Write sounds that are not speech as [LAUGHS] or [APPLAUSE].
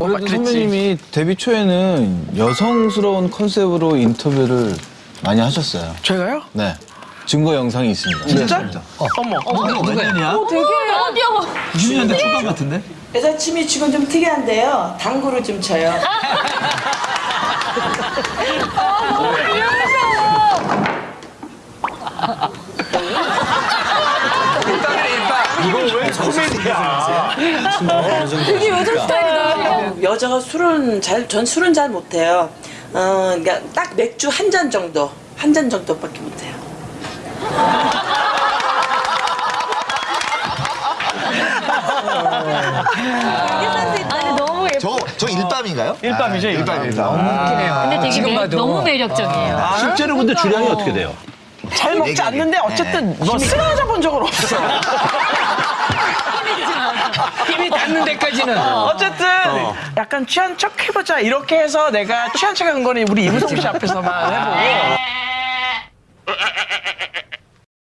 그래도 선배님이 데뷔 초에는 여성스러운 컨셉으로 인터뷰를 많이 하셨어요. 제가요? 네. 증거 영상이 있습니다. 진짜? 어머. 몇 년이야? 어디요? 90년대 초반 같은데? 여자춤이 지금 좀 특이한데요. 당구를 좀 쳐요. [LAUGHS] 되게 요즘 스타일이다. 여자가 술은 잘, 전 술은 잘 못해요. 어, 그러니까 딱 맥주 한 잔 정도, 한 잔 정도밖에 못해요. 아니 너무 예뻐. 저, 저 일밤인가요? 일밤이죠, 아, 일밤. 일밤입니다. 근데 되게 매, 너무 매력적이에요. 실제로 근데 주량이 어떻게 돼요? 잘 먹지 않는데 이게. 어쨌든 뭐 쓰러져 본 적은 없어. [LAUGHS] 힘이 닿는 데까지는. 어 쨌든 약간 취한 척 해보자. 이렇게 해서 내가 취한 척한 거는 우리 이무성 씨 앞에서만 해보고